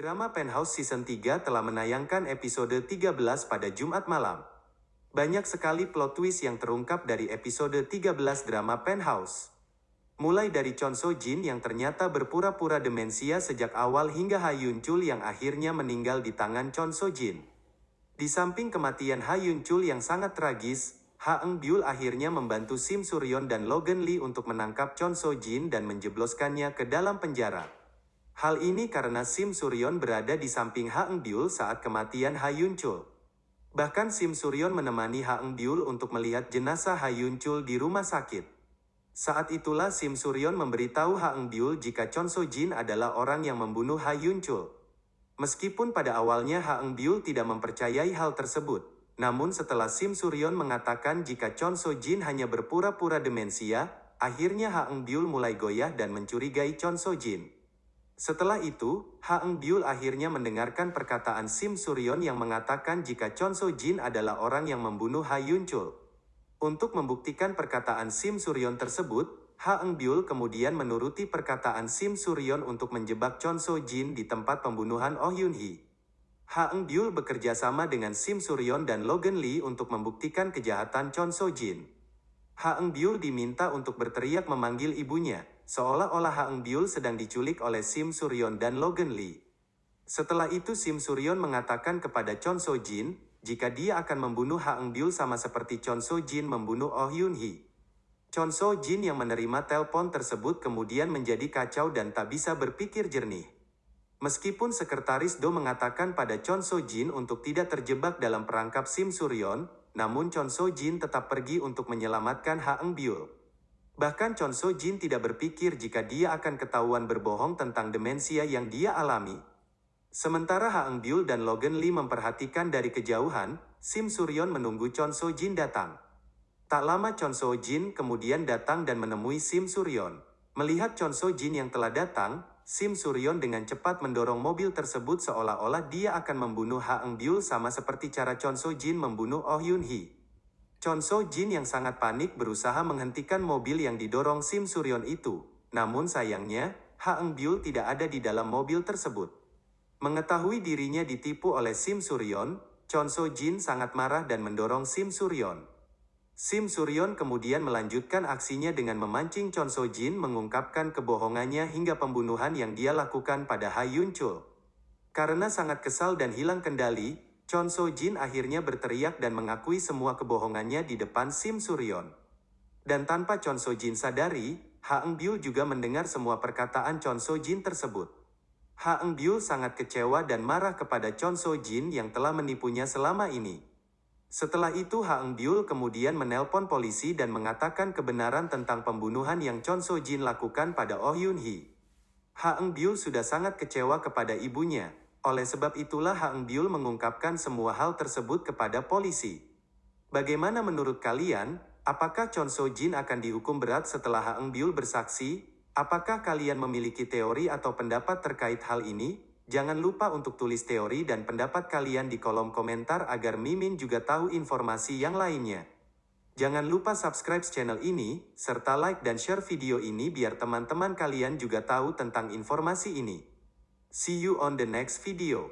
Drama Penthouse Season 3 telah menayangkan episode 13 pada Jumat malam. Banyak sekali plot twist yang terungkap dari episode 13 drama Penthouse. Mulai dari Chon So Jin yang ternyata berpura-pura demensia sejak awal hingga Ha Yun Chul yang akhirnya meninggal di tangan Chon So Jin. Di samping kematian Ha Yun Chul yang sangat tragis, Ha Eng Byul akhirnya membantu Sim Suryon dan Logan Lee untuk menangkap Chon So Jin dan menjebloskannya ke dalam penjara. Hal ini karena Sim Suryon berada di samping Ha Eng Byul saat kematian Ha Chul. Bahkan Sim Suryon menemani Ha Eng Byul untuk melihat jenazah Ha Chul di rumah sakit. Saat itulah Sim Suryon memberitahu Ha Eng Byul jika Chon So Jin adalah orang yang membunuh Ha Chul. Meskipun pada awalnya Ha Eng Byul tidak mempercayai hal tersebut, namun setelah Sim Suryon mengatakan jika Chon So Jin hanya berpura-pura demensia, akhirnya Ha Eng Byul mulai goyah dan mencurigai Chon So Jin. Setelah itu, Ha Eng Byul akhirnya mendengarkan perkataan Sim Suryon yang mengatakan jika Chon So Jin adalah orang yang membunuh Ha Yun Chul. Untuk membuktikan perkataan Sim Suryon tersebut, Ha Eng Byul kemudian menuruti perkataan Sim Suryon untuk menjebak Chon So Jin di tempat pembunuhan Oh Yun Hee. Ha Eng Byul bekerja sama dengan Sim Suryon dan Logan Lee untuk membuktikan kejahatan Chon So Jin. Ha Eng Byul diminta untuk berteriak memanggil ibunya, seolah-olah Ha Eng Byul sedang diculik oleh Sim Suryon dan Logan Lee. Setelah itu Sim Suryon mengatakan kepada Chon So Jin, jika dia akan membunuh Ha Eng Byul sama seperti Chon So Jin membunuh Oh Yun Hee. Chon So Jin yang menerima telepon tersebut kemudian menjadi kacau dan tak bisa berpikir jernih. Meskipun sekretaris Do mengatakan pada Chon So Jin untuk tidak terjebak dalam perangkap Sim Suryon, namun Chon So Jin tetap pergi untuk menyelamatkan Ha Eng Byul. Bahkan Chon So Jin tidak berpikir jika dia akan ketahuan berbohong tentang demensia yang dia alami. Sementara Ha Eng Byul dan Logan Lee memperhatikan dari kejauhan, Sim Suryon menunggu Chon So Jin datang. Tak lama Chon So Jin kemudian datang dan menemui Sim Suryon. Melihat Chon So Jin yang telah datang, Sim Suryon dengan cepat mendorong mobil tersebut seolah-olah dia akan membunuh Ha Eng Byul sama seperti cara Chon So Jin membunuh Oh Yun Hee. Chon So Jin yang sangat panik berusaha menghentikan mobil yang didorong Sim Suryon itu. Namun sayangnya, Ha Eng Byul tidak ada di dalam mobil tersebut. Mengetahui dirinya ditipu oleh Sim Suryon, Chon So Jin sangat marah dan mendorong Sim Suryon. Sim Suryon kemudian melanjutkan aksinya dengan memancing Chon So Jin mengungkapkan kebohongannya hingga pembunuhan yang dia lakukan pada Ha Yun Chul. Karena sangat kesal dan hilang kendali, Chon So Jin akhirnya berteriak dan mengakui semua kebohongannya di depan Sim Suryon. Dan tanpa Chon So Jin sadari, Ha Eng Byul juga mendengar semua perkataan Chon So Jin tersebut. Ha Eng Byul sangat kecewa dan marah kepada Chon So Jin yang telah menipunya selama ini. Setelah itu Ha Eng Byul kemudian menelpon polisi dan mengatakan kebenaran tentang pembunuhan yang Chon So Jin lakukan pada Oh Yun Hee. Ha Eng Byul sudah sangat kecewa kepada ibunya. Oleh sebab itulah Ha Eng Byul mengungkapkan semua hal tersebut kepada polisi. Bagaimana menurut kalian, apakah Chon So Jin akan dihukum berat setelah Ha Eng Byul bersaksi? Apakah kalian memiliki teori atau pendapat terkait hal ini? Jangan lupa untuk tulis teori dan pendapat kalian di kolom komentar agar Mimin juga tahu informasi yang lainnya. Jangan lupa subscribe channel ini, serta like dan share video ini biar teman-teman kalian juga tahu tentang informasi ini. See you on the next video.